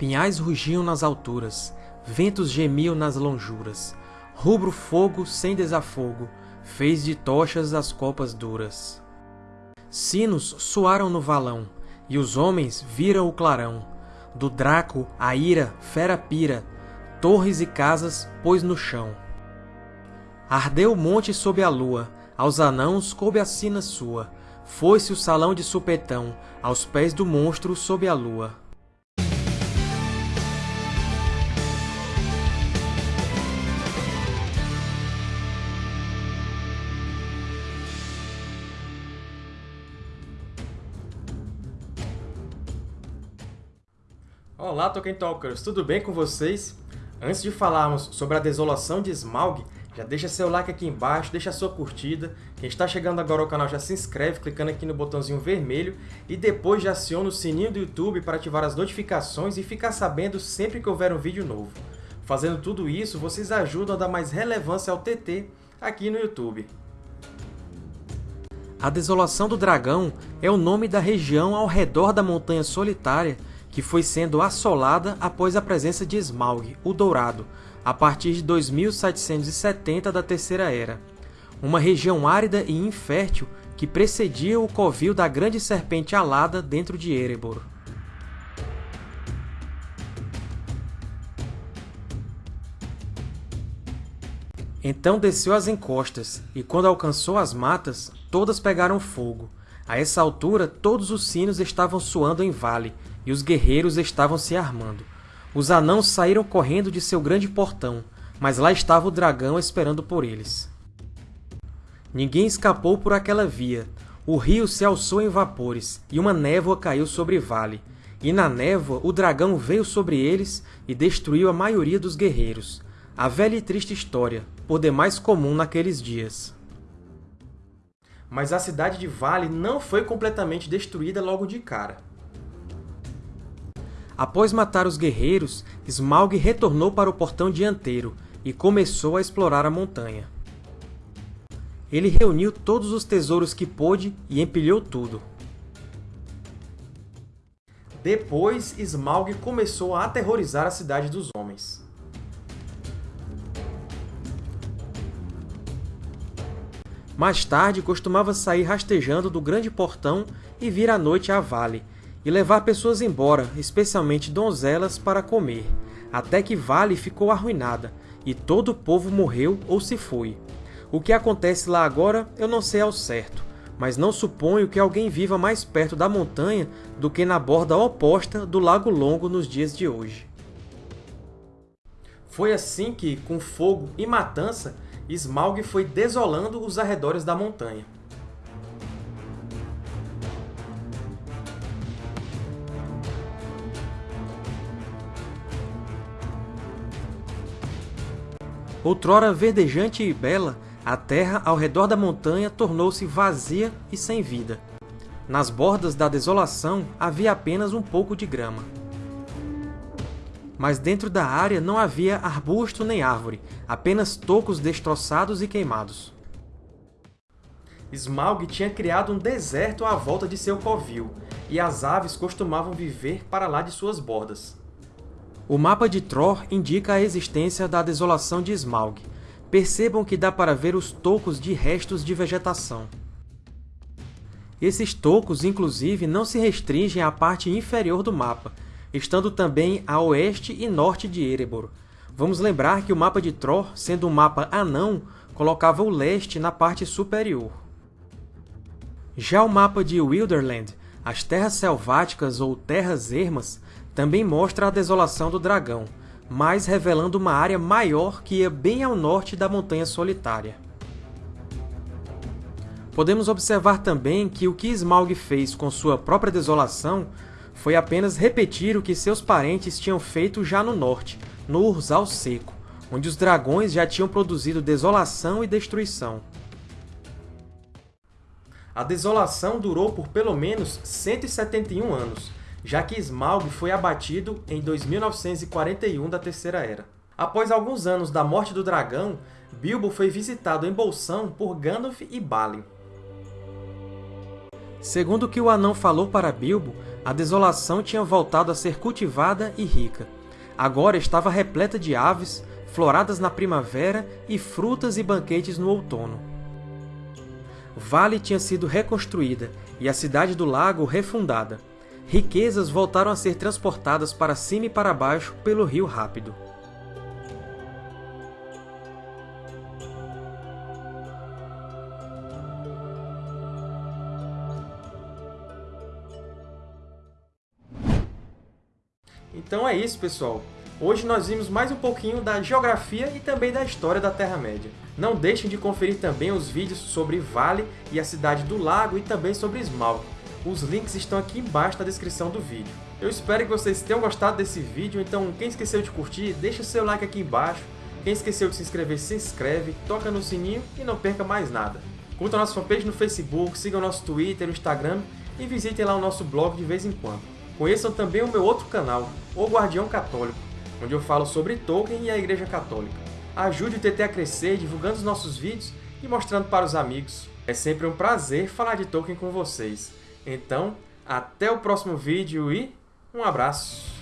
Pinhais rugiam nas alturas, ventos gemiam nas lonjuras, rubro fogo sem desafogo, fez de tochas as copas duras. Sinos soaram no valão, e os homens viram o clarão. Do Draco a ira, fera pira, torres e casas pôs no chão. Ardeu o monte sob a lua, aos anãos coube a sina sua, foi-se o salão de supetão, aos pés do monstro sob a lua. Olá, Tolkien Talkers! Tudo bem com vocês? Antes de falarmos sobre a desolação de Smaug, já deixa seu like aqui embaixo, deixa sua curtida. Quem está chegando agora ao canal já se inscreve clicando aqui no botãozinho vermelho e depois já aciona o sininho do YouTube para ativar as notificações e ficar sabendo sempre que houver um vídeo novo. Fazendo tudo isso, vocês ajudam a dar mais relevância ao TT aqui no YouTube. A Desolação do Dragão é o nome da região ao redor da Montanha Solitária que foi sendo assolada após a presença de Smaug, o Dourado, a partir de 2770 da Terceira Era. Uma região árida e infértil que precedia o covil da Grande Serpente Alada dentro de Erebor. Então desceu as encostas, e quando alcançou as matas, todas pegaram fogo. A essa altura, todos os sinos estavam soando em vale, e os guerreiros estavam se armando. Os anãos saíram correndo de seu grande portão, mas lá estava o dragão esperando por eles. Ninguém escapou por aquela via. O rio se alçou em vapores, e uma névoa caiu sobre Vale. E na névoa o dragão veio sobre eles e destruiu a maioria dos guerreiros. A velha e triste história, por demais comum naqueles dias. Mas a cidade de Vale não foi completamente destruída logo de cara. Após matar os guerreiros, Smaug retornou para o portão dianteiro e começou a explorar a montanha. Ele reuniu todos os tesouros que pôde e empilhou tudo. Depois, Smaug começou a aterrorizar a cidade dos homens. Mais tarde, costumava sair rastejando do grande portão e vir à noite a Vale, e levar pessoas embora, especialmente donzelas, para comer, até que Vale ficou arruinada, e todo o povo morreu ou se foi. O que acontece lá agora eu não sei ao certo, mas não suponho que alguém viva mais perto da montanha do que na borda oposta do Lago Longo nos dias de hoje. Foi assim que, com fogo e matança, Smaug foi desolando os arredores da montanha. Outrora verdejante e bela, a terra ao redor da montanha tornou-se vazia e sem vida. Nas bordas da desolação havia apenas um pouco de grama. Mas dentro da área não havia arbusto nem árvore, apenas tocos destroçados e queimados. Smaug tinha criado um deserto à volta de seu covil, e as aves costumavam viver para lá de suas bordas. O mapa de Tror indica a existência da desolação de Smaug. Percebam que dá para ver os tocos de restos de vegetação. Esses tocos, inclusive, não se restringem à parte inferior do mapa, estando também a oeste e norte de Erebor. Vamos lembrar que o mapa de Tror, sendo um mapa anão, colocava o leste na parte superior. Já o mapa de Wilderland, as Terras Selváticas ou Terras Ermas, também mostra a desolação do dragão, mas revelando uma área maior que ia bem ao norte da Montanha Solitária. Podemos observar também que o que Smaug fez com sua própria desolação foi apenas repetir o que seus parentes tinham feito já no norte, no Urzal Seco, onde os dragões já tinham produzido desolação e destruição. A desolação durou por pelo menos 171 anos, já que Smaug foi abatido em 2941 da Terceira Era. Após alguns anos da morte do dragão, Bilbo foi visitado em Bolsão por Gandalf e Balin. Segundo o que o anão falou para Bilbo, A desolação tinha voltado a ser cultivada e rica. Agora estava repleta de aves, floradas na primavera e frutas e banquetes no outono. Vale tinha sido reconstruída e a cidade do lago refundada. Riquezas voltaram a ser transportadas para cima e para baixo pelo rio rápido. Então é isso, pessoal! Hoje nós vimos mais um pouquinho da geografia e também da história da Terra-média. Não deixem de conferir também os vídeos sobre Vale e a cidade do lago e também sobre Smaug. Os links estão aqui embaixo na descrição do vídeo. Eu espero que vocês tenham gostado desse vídeo, então quem esqueceu de curtir, deixa seu like aqui embaixo. Quem esqueceu de se inscrever, se inscreve, toca no sininho e não perca mais nada. Curtam a nossa fanpage no Facebook, sigam nosso Twitter, no Instagram e visitem lá o nosso blog de vez em quando. Conheçam também o meu outro canal, O Guardião Católico, onde eu falo sobre Tolkien e a Igreja Católica. Ajude o TT a crescer divulgando os nossos vídeos e mostrando para os amigos. É sempre um prazer falar de Tolkien com vocês. Então, até o próximo vídeo e um abraço!